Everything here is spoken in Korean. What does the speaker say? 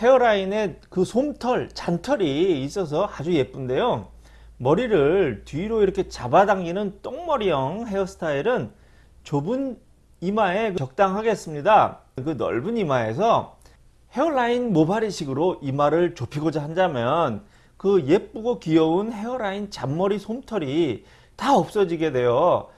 헤어라인에 그 솜털, 잔털이 있어서 아주 예쁜데요. 머리를 뒤로 이렇게 잡아당기는 똥머리형 헤어스타일은 좁은 이마에 적당하겠습니다. 그 넓은 이마에서 헤어라인 모발이식으로 이마를 좁히고자 한다면 그 예쁘고 귀여운 헤어라인 잔머리 솜털이 다 없어지게 돼요.